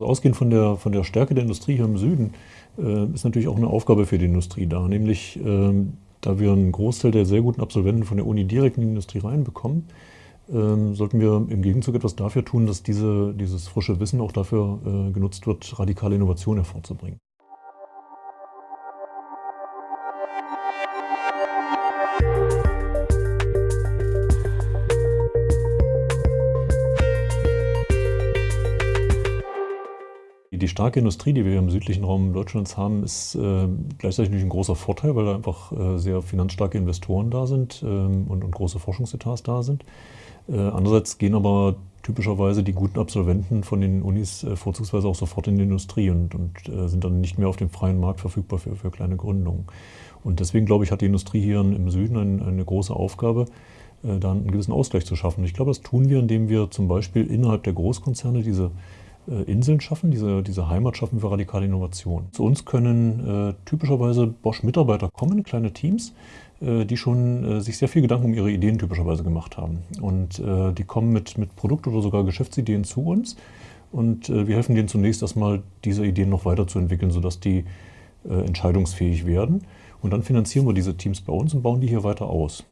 Ausgehend von der, von der Stärke der Industrie hier im Süden äh, ist natürlich auch eine Aufgabe für die Industrie da, nämlich ähm, da wir einen Großteil der sehr guten Absolventen von der Uni direkt in die Industrie reinbekommen, ähm, sollten wir im Gegenzug etwas dafür tun, dass diese, dieses frische Wissen auch dafür äh, genutzt wird, radikale Innovation hervorzubringen. Die starke Industrie, die wir im südlichen Raum Deutschlands haben, ist äh, gleichzeitig natürlich ein großer Vorteil, weil da einfach äh, sehr finanzstarke Investoren da sind ähm, und, und, große Forschungsetats da sind. Äh, andererseits gehen aber typischerweise die guten Absolventen von den Unis äh, vorzugsweise auch sofort in die Industrie und, und äh, sind dann nicht mehr auf dem freien Markt verfügbar für, für kleine Gründungen. Und deswegen, glaube ich, hat die Industrie hier im Süden ein, eine große Aufgabe, äh, da einen gewissen Ausgleich zu schaffen. Ich glaube, das tun wir, indem wir zum Beispiel innerhalb der Großkonzerne diese Inseln schaffen, diese, diese Heimat schaffen für radikale Innovation. Zu uns können äh, typischerweise Bosch-Mitarbeiter kommen, kleine Teams, äh, die schon äh, sich sehr viel Gedanken um ihre Ideen typischerweise gemacht haben. Und äh, die kommen mit, mit Produkt- oder sogar Geschäftsideen zu uns und äh, wir helfen denen zunächst erstmal, diese Ideen noch weiterzuentwickeln, sodass die entscheidungsfähig werden. Und dann finanzieren wir diese Teams bei uns und bauen die hier weiter aus.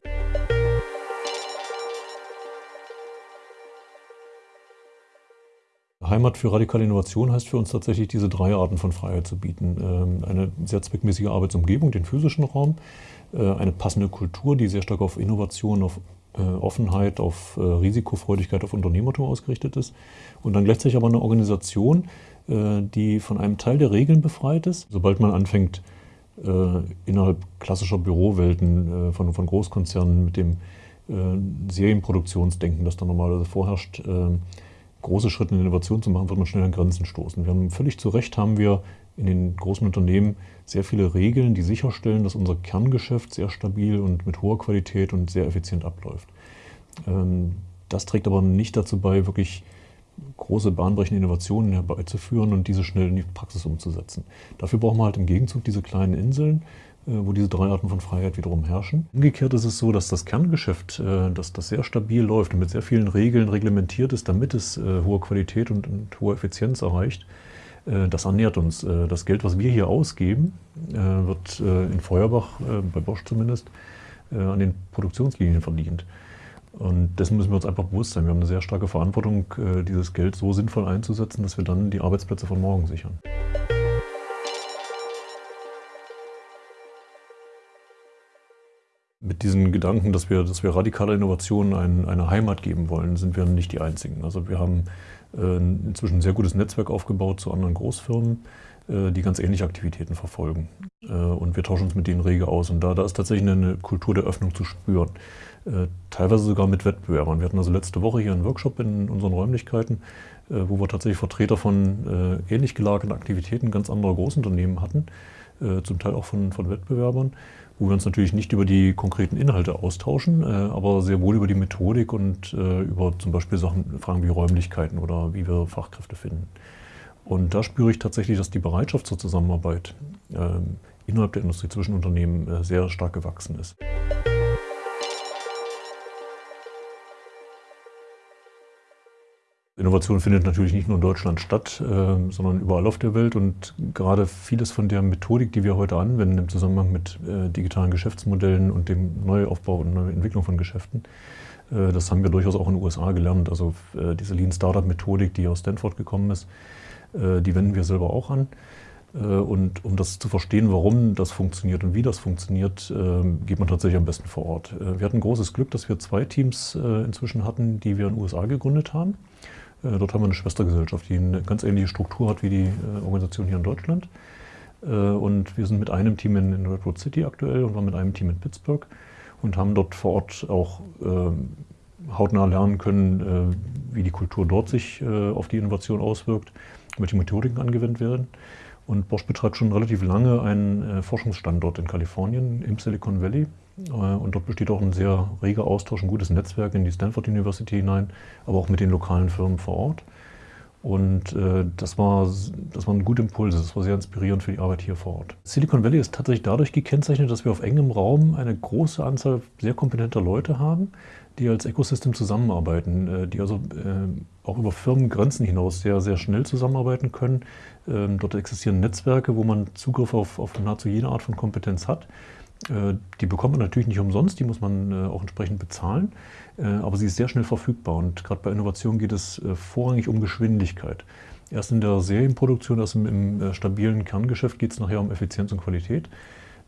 Heimat für radikale Innovation heißt für uns tatsächlich, diese drei Arten von Freiheit zu bieten. Ähm, eine sehr zweckmäßige Arbeitsumgebung, den physischen Raum, äh, eine passende Kultur, die sehr stark auf Innovation, auf äh, Offenheit, auf äh, Risikofreudigkeit, auf Unternehmertum ausgerichtet ist. Und dann gleichzeitig aber eine Organisation, die von einem Teil der Regeln befreit ist. Sobald man anfängt, innerhalb klassischer Bürowelten von, von Großkonzernen mit dem Serienproduktionsdenken, das da normalerweise vorherrscht, große Schritte in Innovation zu machen, wird man schnell an Grenzen stoßen. Wir haben völlig zu Recht haben wir in den großen Unternehmen sehr viele Regeln, die sicherstellen, dass unser Kerngeschäft sehr stabil und mit hoher Qualität und sehr effizient abläuft. Ähm, das trägt aber nicht dazu bei, wirklich große bahnbrechende Innovationen herbeizuführen und diese schnell in die Praxis umzusetzen. Dafür brauchen wir halt im Gegenzug diese kleinen Inseln, wo diese drei Arten von Freiheit wiederum herrschen. Umgekehrt ist es so, dass das Kerngeschäft, äh, dass das sehr stabil läuft und mit sehr vielen Regeln reglementiert ist, damit es äh, hohe Qualität und, und hohe Effizienz erreicht. Das ernährt uns. Das Geld, was wir hier ausgeben, wird in Feuerbach, bei Bosch zumindest, an den Produktionslinien verdient. Und dessen müssen wir uns einfach bewusst sein. Wir haben eine sehr starke Verantwortung, dieses Geld so sinnvoll einzusetzen, dass wir dann die Arbeitsplätze von morgen sichern. Mit diesen Gedanken, dass wir, dass wir radikale Innovationen ein, eine Heimat geben wollen, sind wir nicht die Einzigen. Also wir haben äh, inzwischen ein sehr gutes Netzwerk aufgebaut zu anderen Großfirmen, äh, die ganz ähnliche Aktivitäten verfolgen. Äh, und wir tauschen uns mit denen rege aus. Und da, da ist tatsächlich eine Kultur der Öffnung zu spüren. Äh, teilweise sogar mit Wettbewerbern. Wir hatten also letzte Woche hier einen Workshop in unseren Räumlichkeiten, äh, wo wir tatsächlich Vertreter von äh, ähnlich gelagerten Aktivitäten ganz anderer Großunternehmen hatten, zum Teil auch von, von Wettbewerbern wo wir uns natürlich nicht über die konkreten Inhalte austauschen, äh, aber sehr wohl über die Methodik und äh, über zum Beispiel Sachen, Fragen wie Räumlichkeiten oder wie wir Fachkräfte finden. Und da spüre ich tatsächlich, dass die Bereitschaft zur Zusammenarbeit ähm, innerhalb der Industrie zwischen Unternehmen äh, sehr stark gewachsen ist. Innovation findet natürlich nicht nur in Deutschland statt, äh, sondern überall auf der Welt. Und gerade vieles von der Methodik, die wir heute anwenden im Zusammenhang mit äh, digitalen Geschäftsmodellen und dem Neuaufbau und Neuentwicklung von Geschäften, äh, das haben wir durchaus auch in den USA gelernt. Also äh, diese Lean Startup Methodik, die aus Stanford gekommen ist, die wenden wir selber auch an. Und um das zu verstehen, warum das funktioniert und wie das funktioniert, geht man tatsächlich am besten vor Ort. Wir hatten großes Glück, dass wir zwei Teams inzwischen hatten, die wir in den USA gegründet haben. Äh, dort haben wir eine Schwestergesellschaft, die eine ganz ähnliche Struktur hat wie die äh, Organisation hier in Deutschland. Äh, und wir sind mit einem Team in, Redwood City aktuell und waren mit einem Team in Pittsburgh und haben dort vor Ort auch ähm, hautnah lernen können, wie die Kultur dort sich auf die Innovation auswirkt, welche Methodiken angewendet werden. Und Bosch betreibt schon relativ lange einen Forschungsstandort in Kalifornien im Silicon Valley äh, und dort besteht auch ein sehr reger Austausch, ein gutes Netzwerk in die Stanford University hinein, aber auch mit den lokalen Firmen vor Ort. Und äh, das, war, das waren gute Impulse, das war sehr inspirierend für die Arbeit hier vor Ort. Silicon Valley ist tatsächlich dadurch gekennzeichnet, dass wir auf engem Raum eine große Anzahl sehr kompetenter Leute haben, die als Ecosystem zusammenarbeiten, äh, die also äh, auch über Firmengrenzen hinaus sehr, sehr schnell zusammenarbeiten können. Ähm, dort existieren Netzwerke, wo man Zugriff auf, auf nahezu jede Art von Kompetenz hat. Äh, die bekommt man natürlich nicht umsonst, die muss man äh, auch entsprechend bezahlen, äh, aber sie ist sehr schnell verfügbar und gerade bei Innovation geht es vorrangig um Geschwindigkeit. Erst in der Serienproduktion, erst im, stabilen Kerngeschäft geht es nachher um Effizienz und Qualität.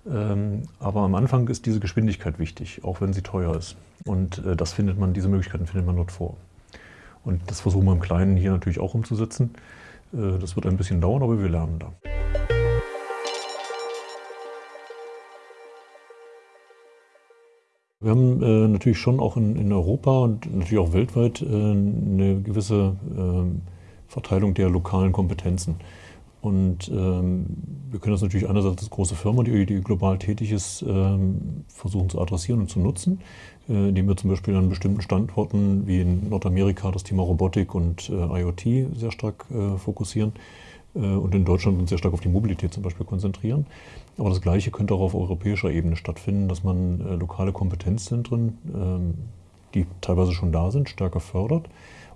Ähm, aber am Anfang ist diese Geschwindigkeit wichtig, auch wenn sie teuer ist. Und das findet man, diese Möglichkeiten findet man dort vor. Und das versuchen wir im Kleinen hier natürlich auch umzusetzen. Das wird ein bisschen dauern, aber wir lernen da. Wir haben äh, natürlich schon auch in, in, Europa und natürlich auch weltweit äh, eine gewisse äh, Verteilung der lokalen Kompetenzen. Und ähm, wir können das natürlich einerseits als große Firma, die, die global tätig ist, ähm, versuchen zu adressieren und zu nutzen, äh, indem wir zum Beispiel an bestimmten Standorten wie in Nordamerika das Thema Robotik und äh, IoT sehr stark äh, fokussieren und in Deutschland uns sehr stark auf die Mobilität zum Beispiel konzentrieren. Aber das Gleiche könnte auch auf europäischer Ebene stattfinden, dass man äh, lokale Kompetenzzentren, ähm, die teilweise schon da sind, stärker fördert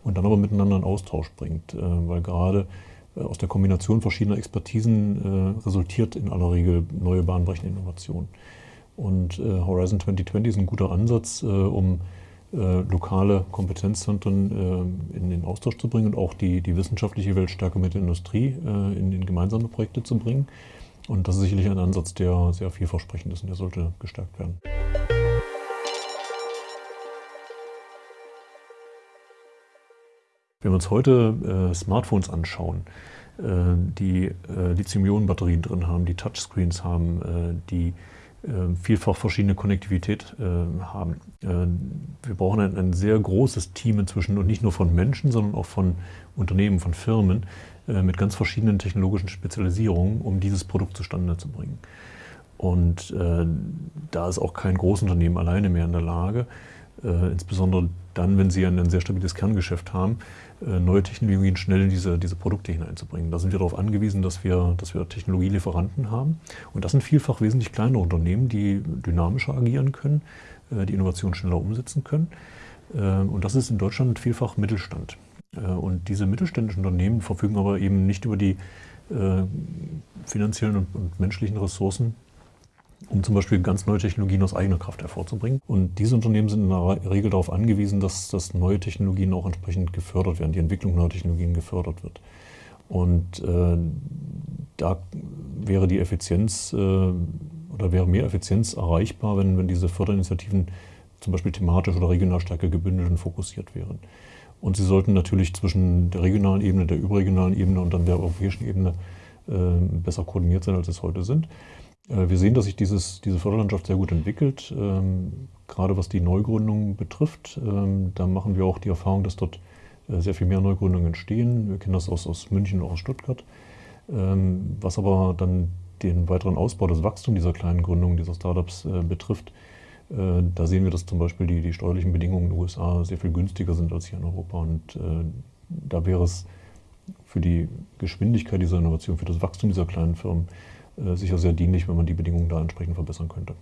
und dann aber miteinander in Austausch bringt. Äh, weil gerade aus der Kombination verschiedener Expertisen resultiert in aller Regel neue bahnbrechende Innovation. Und Horizon 2020 ist ein guter Ansatz, um äh, lokale Kompetenzzentren äh, in den Austausch zu bringen und auch die, die wissenschaftliche Welt stärker mit der Industrie äh, in, in gemeinsame Projekte zu bringen. Und das ist sicherlich ein Ansatz, der sehr vielversprechend ist und der sollte gestärkt werden. Wenn wir uns heute äh, Smartphones anschauen, äh, die äh, Lithium-Ionen-Batterien drin haben, die Touchscreens haben, die äh, vielfach verschiedene Konnektivität äh, haben. Äh, wir brauchen ein, sehr großes Team inzwischen und nicht nur von Menschen, sondern auch von Unternehmen, von Firmen mit ganz verschiedenen technologischen Spezialisierungen, um dieses Produkt zustande zu bringen. Und äh, da ist auch kein Großunternehmen alleine mehr in der Lage, äh, insbesondere dann, wenn sie ein, ein sehr stabiles Kerngeschäft haben, äh, neue Technologien schnell in diese, diese Produkte hineinzubringen. Da sind wir darauf angewiesen, dass wir, dass wir Technologielieferanten haben. Und das sind vielfach wesentlich kleinere Unternehmen, die dynamischer agieren können, äh, die Innovation schneller umsetzen können. Äh, und das ist in Deutschland vielfach Mittelstand. Und diese mittelständischen Unternehmen verfügen aber eben nicht über die finanziellen und menschlichen Ressourcen, um zum Beispiel ganz neue Technologien aus eigener Kraft hervorzubringen. Und diese Unternehmen sind in der Regel darauf angewiesen, dass, dass neue Technologien auch entsprechend gefördert werden, die Entwicklung neuer Technologien gefördert wird. Und äh, da wäre die Effizienz äh, oder wäre mehr Effizienz erreichbar, wenn, wenn diese Förderinitiativen zum Beispiel thematisch oder regional stärker gebündelt und fokussiert wären. Und sie sollten natürlich zwischen der regionalen Ebene, der überregionalen Ebene und dann der europäischen Ebene äh, besser koordiniert sein, als es heute sind. Äh, wir sehen, dass sich dieses, diese Förderlandschaft sehr gut entwickelt, ähm, gerade was die Neugründungen betrifft. Ähm, da machen wir auch die Erfahrung, dass dort äh, sehr viel mehr Neugründungen entstehen. Wir kennen das aus, aus München und aus Stuttgart. Ähm, was aber dann den weiteren Ausbau, das Wachstum dieser kleinen Gründungen, dieser Startups äh, betrifft, da sehen wir, dass zum Beispiel die, die steuerlichen Bedingungen in den USA sehr viel günstiger sind als hier in Europa. Und da wäre es für die Geschwindigkeit dieser Innovation, für das Wachstum dieser kleinen Firmen sicher sehr dienlich, wenn man die Bedingungen da entsprechend verbessern könnte.